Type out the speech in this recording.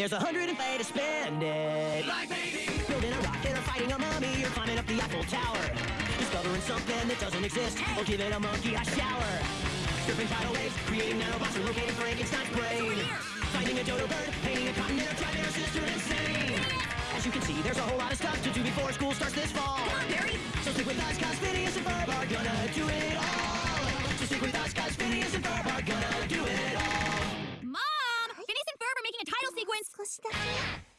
There's a hundred and way to spend it. Like baby. Building a rocket or fighting a mummy or climbing up the Eiffel Tower. Discovering something that doesn't exist or giving a monkey a shower. Surfing tidal waves, creating nanobots or locating Frankenstein's brain. Finding a dodo bird, painting a continent or driving her sister insane. As you can see, there's a whole lot of stuff to do before school starts this fall. Come on, Barry. So stick with us, cause Phineas and Ferb are gonna do it all. セゴン少しだけ。